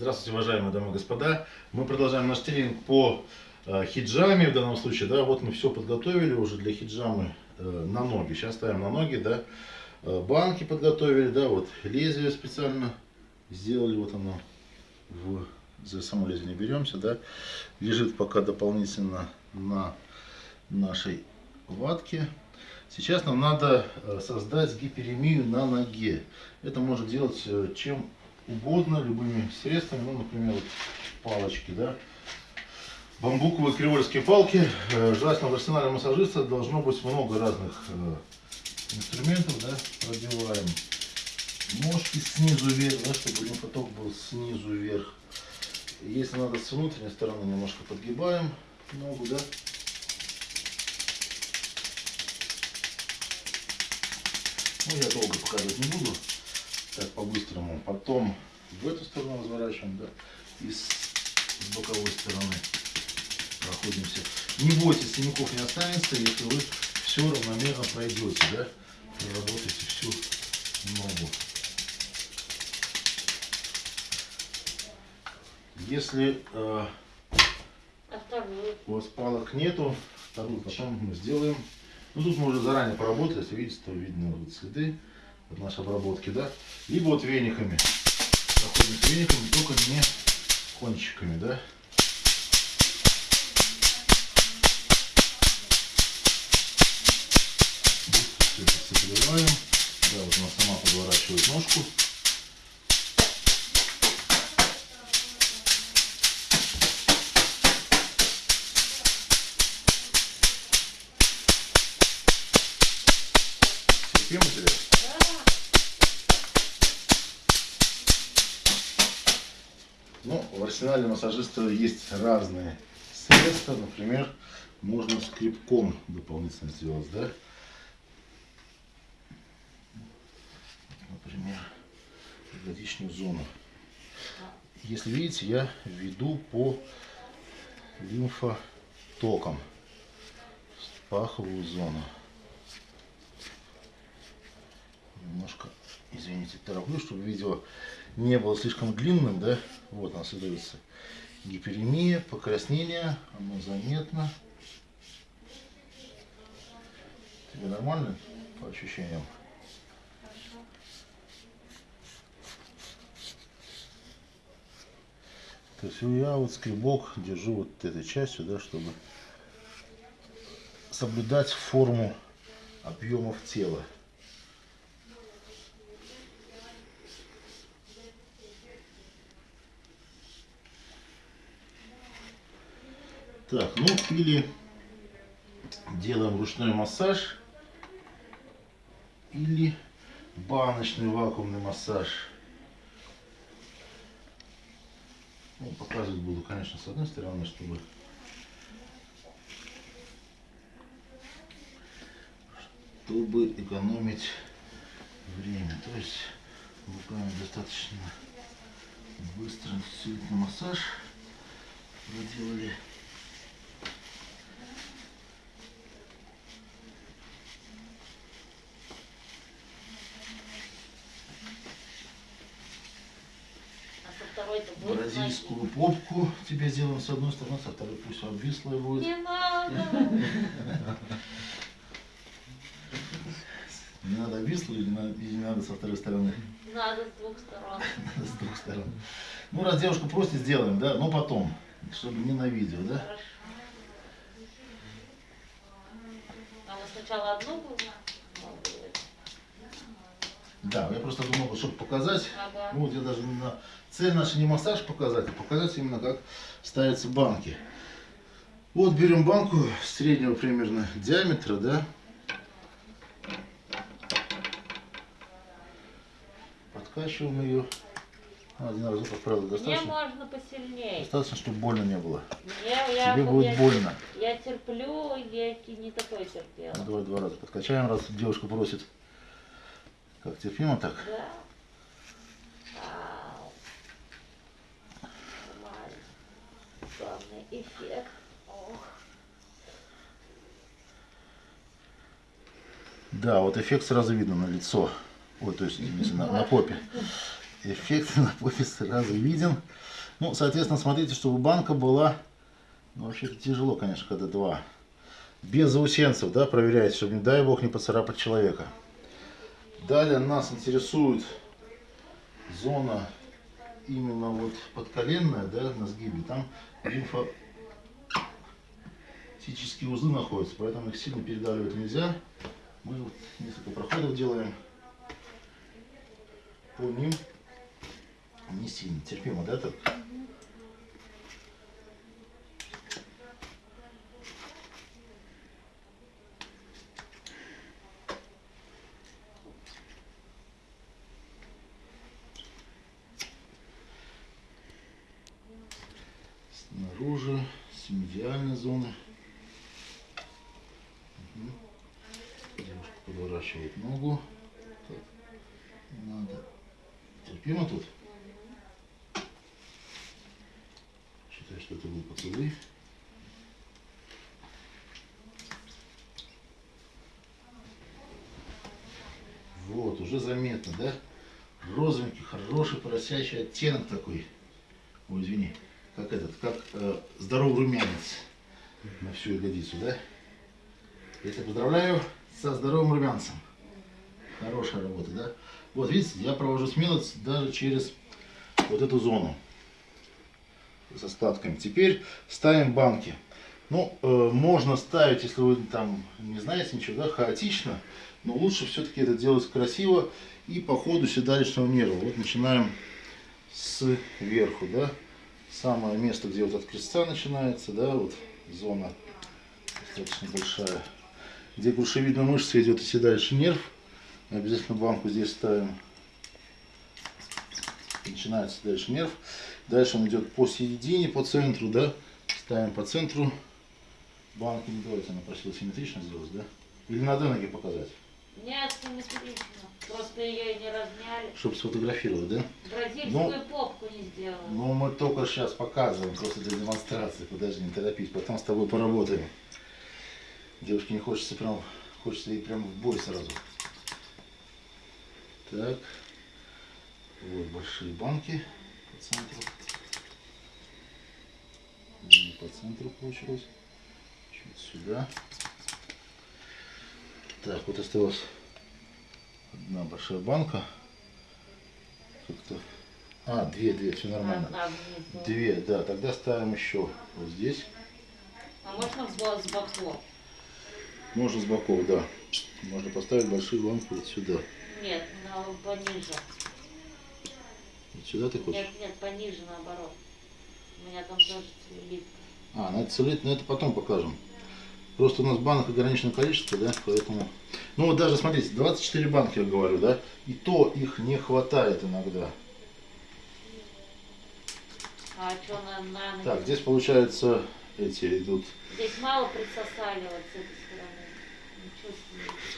Здравствуйте, уважаемые дамы и господа. Мы продолжаем наш тренинг по э, хиджаме в данном случае. Да, вот мы все подготовили уже для хиджамы э, на ноги. Сейчас ставим на ноги, да. Э, банки подготовили, да, вот лезвие специально сделали, вот оно. В, за само лезвие не беремся, да. Лежит пока дополнительно на нашей ватке. Сейчас нам надо создать гиперемию на ноге. Это можно делать чем угодно, любыми средствами. Ну, например, вот палочки, да. Бамбуковые кривольские палки. Э, желательно в арсенале массажиста должно быть много разных инструментов, да. Продеваем ножки снизу вверх, да, чтобы лимфоток был снизу вверх. Если надо с внутренней стороны, немножко подгибаем ногу, да. Ну, я долго показывать не буду. Так, по-быстрому. Потом в эту сторону разворачиваем, да. И с, с боковой стороны проходимся. Не бойтесь, синяков не останется, если вы все равномерно пройдете, да. Проработаете всю ногу. Если э, у вас палок нету, вторую потом мы сделаем ну тут мы уже заранее поработали, если видите, то видно вот следы нашей обработки, да. Либо вот вениками. Проходим вениками, только не кончиками, да. Все это собираем. Да, вот она сама подворачивает ножку. Терпимо тебе? Ну, в арсенале массажиста есть разные средства. Например, можно скребком дополнительно сделать, да? Например, ягодичную зону. Если видите, я веду по лимфотокам паховую зону. немножко, извините, тороплю, чтобы видео не было слишком длинным, да, вот у нас создается гиперемия, покраснение, оно заметно. Тебе нормально по ощущениям? То есть я вот скребок держу вот этой частью, да, чтобы соблюдать форму объемов тела. Так, ну или делаем ручной массаж, или баночный вакуумный массаж. Ну, показывать буду, конечно, с одной стороны, чтобы чтобы экономить время. То есть руками достаточно быстро действительно массаж проделали. Бразильскую попку тебе сделаем с одной стороны, со второй пусть обвислая будет. Не надо. Не надо обвислую или, надо, или надо со второй стороны? Надо с двух сторон. С двух сторон. Ну, раз девушку просит, сделаем, да, но потом, чтобы не на видео, да? Хорошо. А мы сначала одну будем? Да, я просто думал, чтобы показать, Ага. ну вот я даже на цель наша не массаж показать, а показать именно как ставятся банки. Вот берем банку среднего примерно диаметра, да. Подкачиваем ее. Один раз, как правило, Мне достаточно. можно посильнее. Достаточно, чтобы больно не было. Я, я, Тебе будет я, больно. Я терплю, я не такой терпела. Ну, давай два раза подкачаем, раз девушка просит. Как терпимо так? Да. Ау. Нормально. Главный эффект. Ох. Да, вот эффект сразу видно на лицо. Ой, то есть, извините, на, на попе. эффект на попе сразу виден. Ну, соответственно, смотрите, чтобы банка была... Ну, вообще-то тяжело, конечно, когда два. Без заусенцев, да, проверяйте, чтобы, не дай бог, не поцарапать человека. Далее нас интересует зона именно вот подколенная, да, на сгибе. Там лимфатические узлы находятся, поэтому их сильно передавливать нельзя. Мы вот несколько проходов делаем по ним не сильно терпимо, да, так? Снаружи, с медиальной зоны. Мгм. Девушка подворачивает ногу. Так. Надо. Терпимо тут? Считаю, что это был поцелуй. Вот, уже заметно, да? Розовенький, хороший, поросящий оттенок такой. Ой, извини. Как этот, как э, здоровый румянец на всю ягодицу, да? Я тебя поздравляю со здоровым румянцем. Хорошая работа, да? Вот, видите, я провожу смело даже через вот эту зону с остатками. Теперь ставим банки. Ну, э, можно ставить, если вы там не знаете ничего, да, хаотично, но лучше все-таки это делать красиво и по ходу седалищного нерва. Вот начинаем сверху, да, самое место, где вот от креста начинается, да, вот зона достаточно большая, где грушевидная мышца идет и седалищный нерв. Обязательно банку здесь ставим. Начинается дальше нерв. Дальше он идет по середине, по центру, да. Ставим по центру. Банку не давайте, она просила симметрично сделать, да? Или надо ноги показать, Нет, симметрично. Просто ее не размяли. чтобы сфотографировать, да? Бразильскую Ну, попку не сделали. Ну, мы только сейчас показываем, просто для демонстрации. Подожди, не торопись, потом с тобой поработаем. Девушке не хочется прям, хочется ей прям в бой сразу. Так. Вот большие банки по центру. Не по центру получилось. Чуть сюда. Так, вот осталась одна большая банка. Как-то. А, две, две, все нормально. А, а. Две, да, тогда ставим еще вот здесь. А можно с боков? Можно с боков, да. Можно поставить большую банку вот сюда. Нет, на, пониже. Вот сюда ты хочешь? Нет, нет, пониже наоборот. У меня там тоже целлюлит. А, надо целить, но это потом покажем. Просто у нас банок ограниченное количество, да, поэтому... Ну вот даже, смотрите, 24 банки, я говорю, да, и то их не хватает иногда. А что на, на? Так, здесь получается эти идут, Здесь мало присосали вот с этой стороны.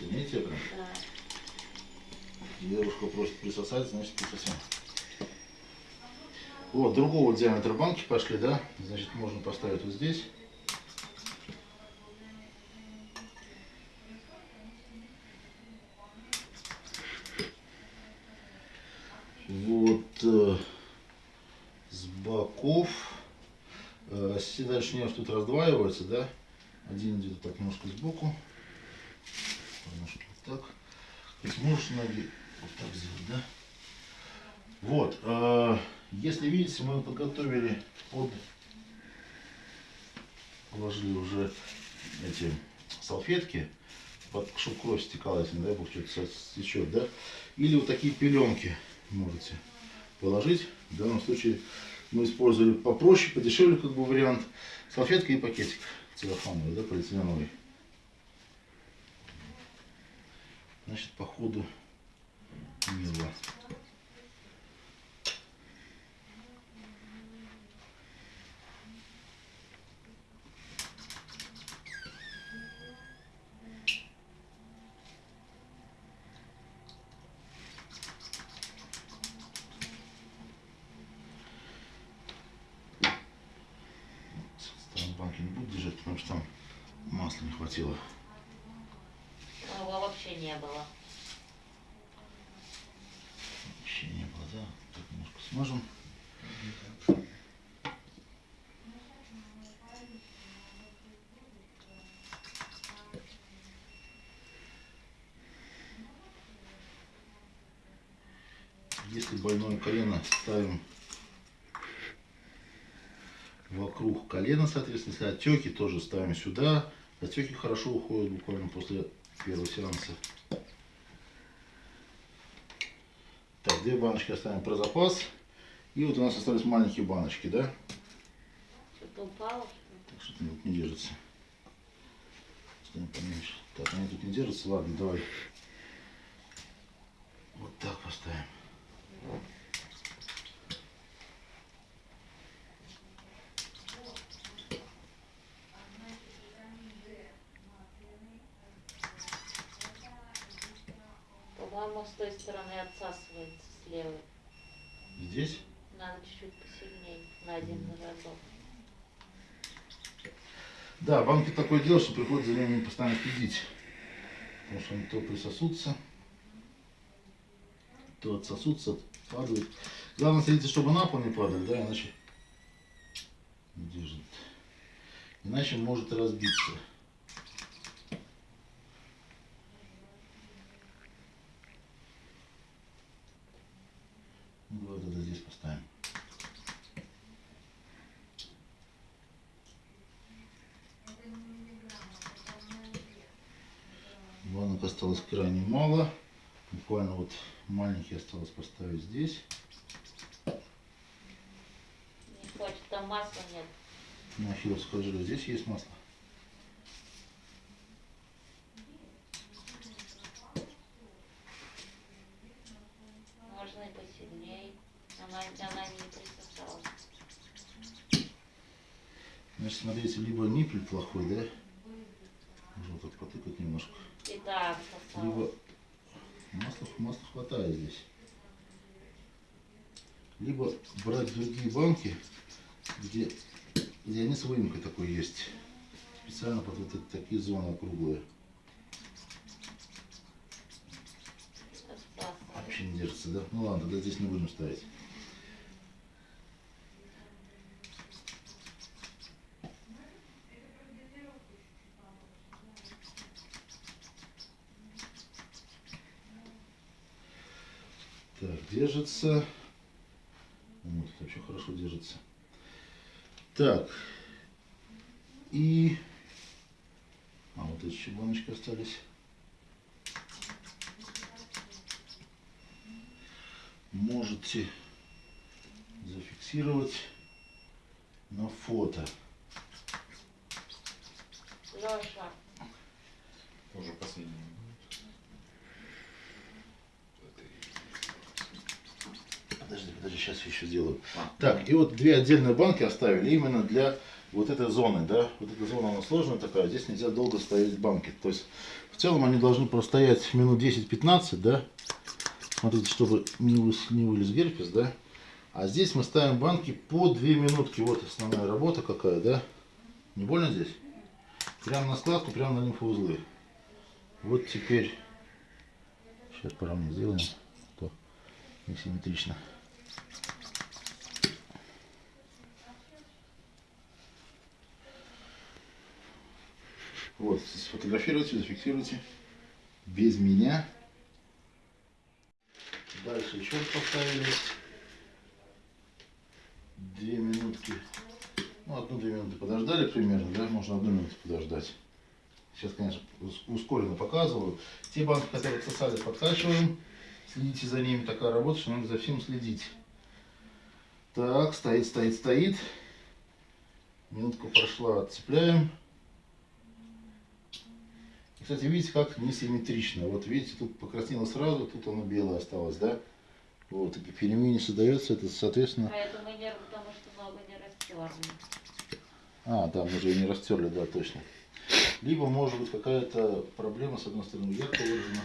Не видите, прям, Да. девушка просит присосать, значит присосем. Вот, другого диаметра банки пошли, да, значит можно поставить вот здесь. Вот э, с боков э, седалищный нерв тут раздваивается, да? Один идет так немножко сбоку. Можешь ноги вот так сделать, да? Вот, э, если видите, мы подготовили под, положили уже эти салфетки, под, чтобы кровь стекала, если, не дай бог, что-то стечет, да? Или вот такие пеленки можете положить. В данном случае мы использовали попроще, подешевле как бы вариант. Салфетка и пакетик целлофановый, да, полиэтиленовый. Значит, по ходу мило. Там банки не буду держать, потому что там масла не хватило. Вообще не было. Вообще не было, да? Можем. Если больное колено ставим вокруг колена, соответственно, если отеки, тоже ставим сюда. Отеки хорошо уходят буквально после первого сеанса. Так, две баночки оставим про запас. И вот у нас остались маленькие баночки, да? Что-то упало, что? Так что тут не держится. Ставим поменьше. Так, они тут не держатся. Ладно, давай. Вот так поставим. Стороны отсасывается, с левой. Здесь? Надо чуть-чуть посильнее, на один разок. Да, банки такое дело, что приходится за ними постоянно следить. Потому что они то присосутся, то отсосутся, падают. Главное следите, чтобы на пол не падали, да, иначе не держит. Иначе может разбиться. Ну, Вот это здесь поставим. Банок осталось крайне мало. Буквально вот маленький осталось поставить здесь. Не хочет, там масла нет. На хиловское желе здесь есть масло. Можно и посильнее. Она, она не присосалась. Значит, смотрите, либо ниппель плохой, да? Можно так потыкать немножко. Либо масла, масла хватает здесь. Либо брать другие банки, где, где они с выемкой такой есть. Специально под вот такие зоны. Отсасывается. Вообще не держится, да? Ну ладно, тогда здесь не будем ставить. Так, держится. Вот, это вообще хорошо держится. Так. И... А вот эти еще баночки остались. можете зафиксировать на фото. Леша, Уже последний. Подожди, подожди, сейчас еще сделаю. А. Так, и вот две отдельные банки оставили именно для вот этой зоны, да. Вот эта зона, она сложная такая, здесь нельзя долго ставить банки. То есть, в целом они должны простоять минут 10-15, да. Смотрите, чтобы не, выс- не вылез герпес, да. А здесь мы ставим банки по 2 минутки. Вот основная работа какая, да. Не больно здесь? Прямо на складку, прямо на лимфоузлы. Вот теперь, сейчас поровнее сделаем, а то несимметрично. Вот, сфотографируйте, зафиксируйте. Без меня. Дальше раз поставили. Две минутки. Ну, одну-две минуты подождали примерно, да? Можно одну минуту подождать. Сейчас, конечно, ус- ускоренно показываю. Те банки, которые отсосали, подкачиваем. Следите за ними. Такая работа, что надо за всем следить. Так, стоит, стоит, стоит. Минутка прошла, отцепляем. Кстати, видите, как несимметрично. Вот видите, тут покраснело сразу, тут оно белое осталось, да? Вот, и перемене создается это, соответственно... а это мы не, потому что много не растерли. А, да, мы же ее не растерли, да, точно. Либо может быть какая-то проблема, с одной стороны ярко выражена,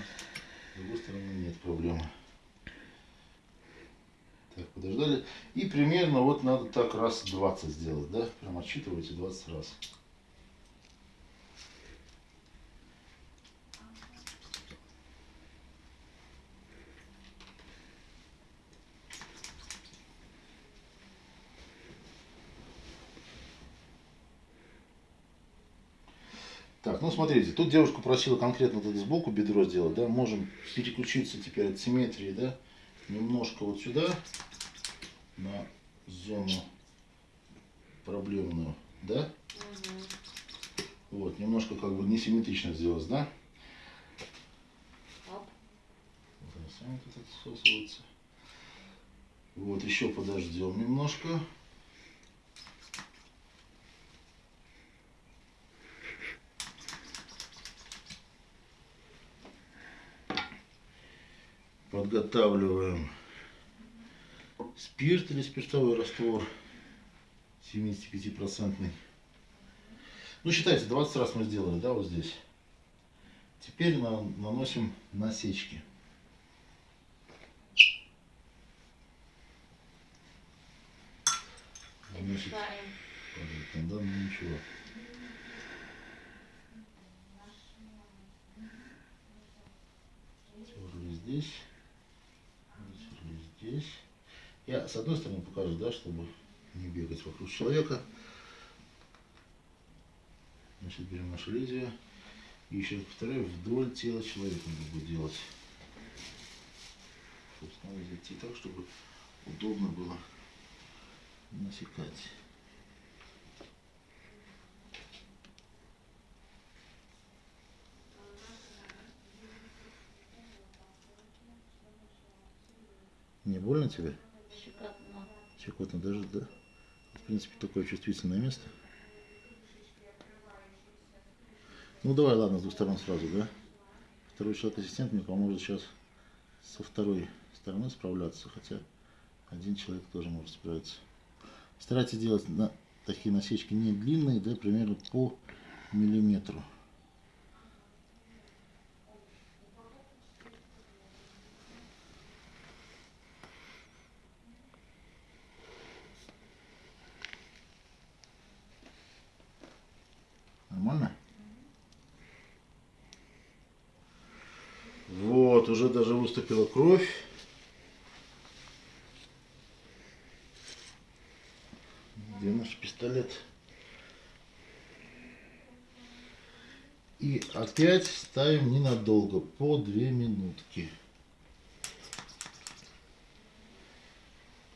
с другой стороны нет проблемы. Так, подождали. И примерно вот надо так раз 20 сделать, да? Прям отсчитывайте 20 раз. Смотрите, тут девушка просила конкретно вот сбоку бедро сделать, да, можем переключиться теперь от симметрии, да, немножко вот сюда, на зону проблемную, да, Мгм. вот, немножко как бы несимметрично сделать, да, Оп. вот. Вот, еще подождем немножко. Подготавливаем спирт или спиртовой раствор 75%. Ну, считайте, 20 раз мы сделали, да, вот здесь. Теперь на- наносим насечки. Значит, падает да, ну ничего. Здесь, терли здесь. Я с одной стороны покажу, да, чтобы не бегать вокруг человека. Значит, берем наше лезвие и еще повторяю, вдоль тела человека надо будет делать. Собственно, зайти так, чтобы удобно было насекать. Не больно тебе? Щекотно. Даже, да? В принципе, такое чувствительное место. Ну давай, ладно, с двух сторон сразу, да? Второй человек-ассистент мне поможет сейчас со второй стороны справляться, хотя один человек тоже может справиться. Старайтесь делать на, такие насечки не длинные, да, примерно по миллиметру. Нормально? Вот, уже даже выступила кровь. Где наш пистолет? И опять ставим ненадолго, по две минутки.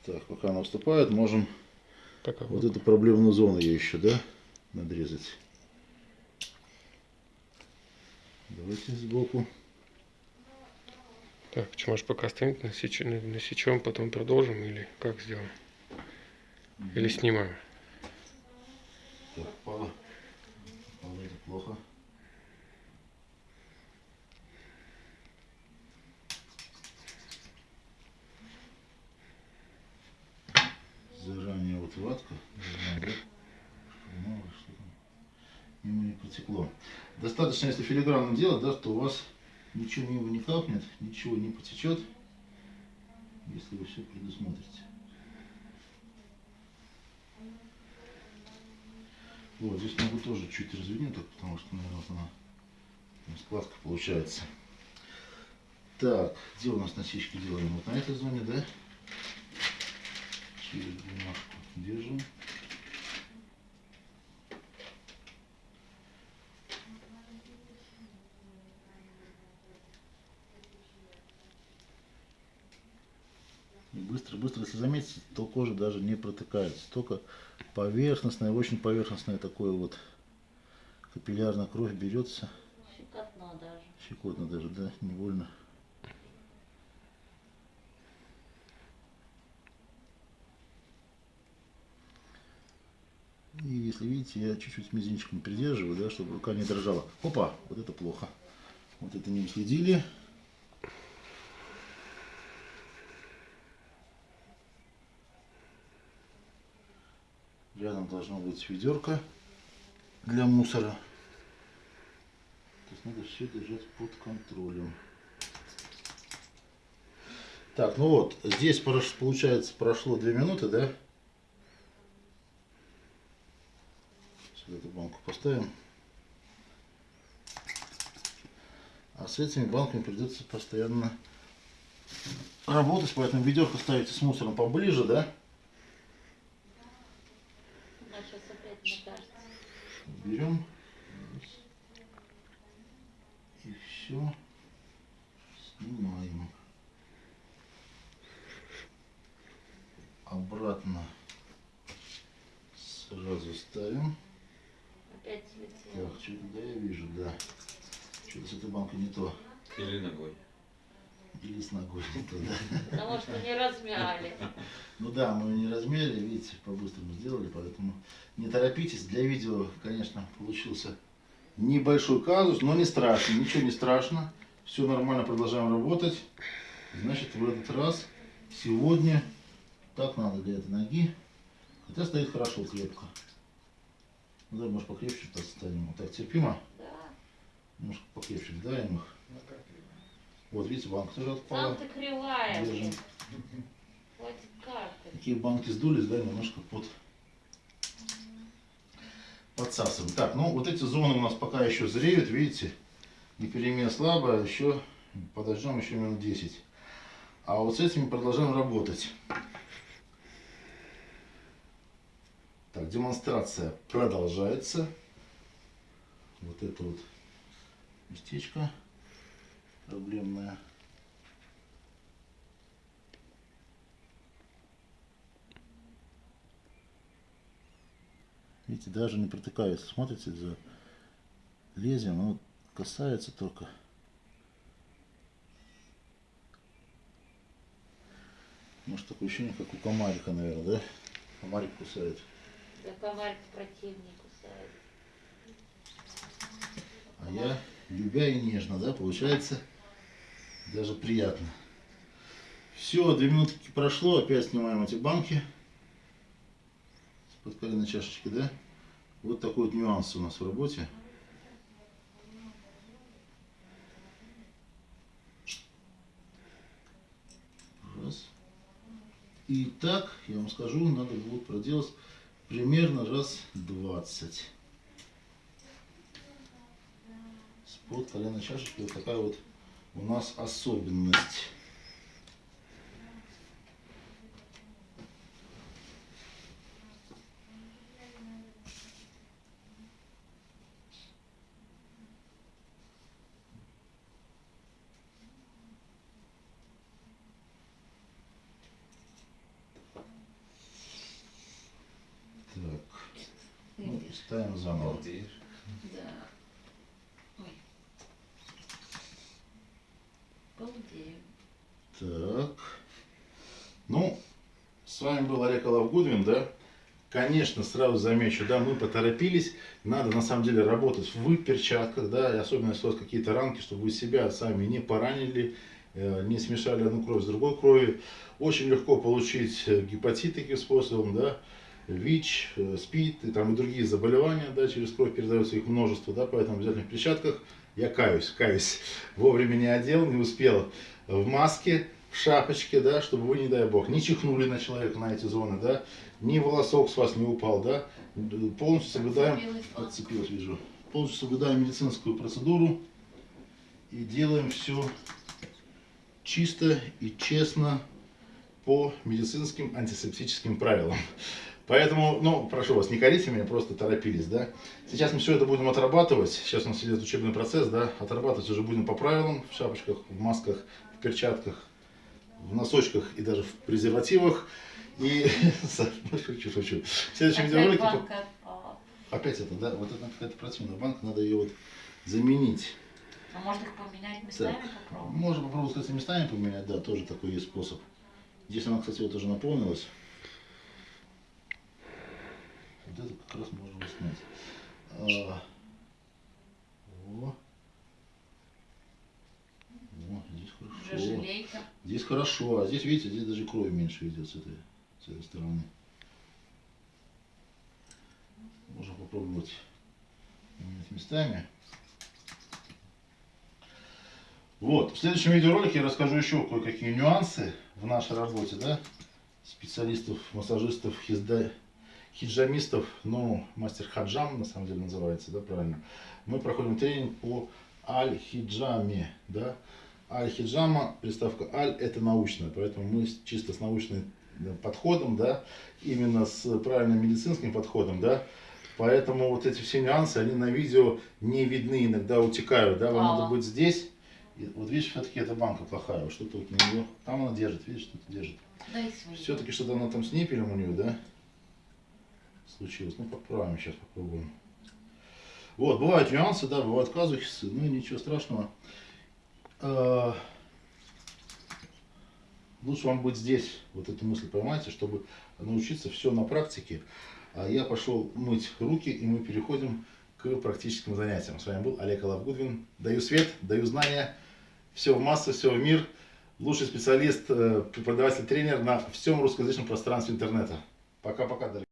Так, пока она выступает, можем Пока вот эту проблемную зону ее еще, да, надрезать. Давайте сбоку. Так, может пока оставим насеч... насечем, потом продолжим или как сделаем? Или снимаем? Так, пало. Пало это плохо. Заранее вот ватка. мало ли что там мимо не потекло. Достаточно, если филигранно делать, да, то у вас ничего мимо не капнет, ничего не потечет, если вы все предусмотрите. Вот, здесь могу тоже чуть разведем, так, потому что, наверное, она складка получается. Так, где у нас насечки делаем? Вот на этой зоне, да? Через бумажку держим. И быстро, быстро, если заметите, то кожа даже не протыкается. Только поверхностная, очень поверхностная такое вот капиллярная кровь берется. Щекотно даже. Щекотно даже, да, невольно. И если видите, я чуть-чуть мизинчиком придерживаю, да, чтобы рука не дрожала. Опа, вот это плохо. Вот это не уследили. Рядом должно быть ведерко для мусора. То есть надо все держать под контролем. Так, ну вот, здесь получается прошло 2 минуты, да? Сюда эту банку поставим. А с этими банками придется постоянно работать, поэтому ведерко ставите с мусором поближе, да? Берем. все снимаем. Обратно сразу ставим. Опять слетело. Так, что-то да, я вижу, да. Что-то с этой банкой не то. Или ногой. Или с ногой не то, да. Потому что не размяли. Ну да, мы не размерили, видите, по-быстрому сделали, поэтому не торопитесь. Для видео, конечно, получился небольшой казус, но не страшно, ничего не страшно. Все нормально, продолжаем работать. Значит, в этот раз, сегодня, так надо для этой ноги. Хотя стоит хорошо, крепко. Ну да, может покрепче поставим. Вот так терпимо. Да. Немножко покрепче даем их. Вот, видите, банка тоже Сам отпала. ты кривая. Держим. Хватит карты. Такие банки сдулись, да, немножко под подсасываем. Так, ну вот эти зоны у нас пока еще зреют, видите, и перемена слабая, еще подождем еще минут 10. А вот с этими продолжаем работать. Так, демонстрация продолжается. Вот это вот местечко проблемное. Видите, даже не протыкается. Смотрите за лезвием, оно касается только. Может такое ощущение, как у комарика, наверное, да? Комарик кусает. Да комарик противник кусает. А я, любя и нежно, да, получается даже приятно. Все, две минутки прошло, опять снимаем эти банки. С-под коленной чашечки, да? Вот такой вот нюанс у нас в работе. Раз. И так, я вам скажу, надо будет проделать примерно раз 20. Спод коленной чашечки вот такая вот у нас особенность. Так, ну, ставим заново. Да. Ой. Балдею. Так. Ну, с вами был Олег Алавгудвин, да? Конечно, сразу замечу, да, мы поторопились. Надо на самом деле работать в перчатках, да, и особенно если у вас какие-то ранки, чтобы вы себя сами не поранили, э, не смешали одну кровь с другой кровью. Очень легко получить э, гепатит таким способом, да, ВИЧ, э, СПИД и там и другие заболевания, да, через кровь передаются их множество, да, поэтому обязательно в перчатках. Я каюсь, каюсь, вовремя не одел, не успел в маске, в шапочке, да, чтобы вы, не дай бог, не чихнули на человека на эти зоны, да, ни волосок с вас не упал, да, полностью соблюдаем, подцепилась, вижу, полностью соблюдаем медицинскую процедуру и делаем все чисто и честно по медицинским антисептическим правилам. Поэтому, ну, прошу вас, не корите меня, просто торопились, да. Сейчас мы все это будем отрабатывать. Сейчас у нас идет учебный процесс, да. Отрабатывать уже будем по правилам, в шапочках, в масках, в перчатках, в носочках и даже в презервативах. И шучу, шучу. В следующем видеоролике опять это, да, вот это какая-то противная банка, надо ее вот заменить. А можно их поменять местами Так, попробовать? можно попробовать, кстати, местами поменять, да, тоже такой есть способ. Здесь она, кстати, вот уже наполнилась. Вот это как раз можно снять. А, О. О, здесь хорошо. Здесь хорошо, а здесь, видите, здесь даже крови меньше идет с этой, этой стороны. Можно попробовать поменять местами. Вот, в следующем видеоролике я расскажу еще кое-какие нюансы в нашей работе, да, специалистов, массажистов, хизда- хиджамистов, ну, мастер хаджам на самом деле называется, да, правильно. Мы проходим тренинг по аль-хиджаме, да. Аль-хиджама, приставка аль, это научная, поэтому мы чисто с научным да, подходом, да, именно с правильным медицинским подходом, да, Поэтому вот эти все нюансы, они на видео не видны, иногда утекают, да, вам А. надо быть здесь, И вот видишь, все-таки эта банка плохая. Вот что-то вот на нее. Там она держит, видишь, что-то держит. Все-таки что-то она там с ниппелем у нее, да? Случилось. Ну, поправим, сейчас попробуем. Вот, бывают нюансы, да, бывают казухи, ну ничего страшного. Лучше вам быть здесь, вот эту мысль поймайте, чтобы научиться все на практике. А я пошел мыть руки, и мы переходим к практическим занятиям. С вами был Олег Алавгудвин. Даю свет, даю знания. Все в массу, все в мир. Лучший специалист, э, преподаватель, тренер на всем русскоязычном пространстве интернета. Пока-пока, дорогие.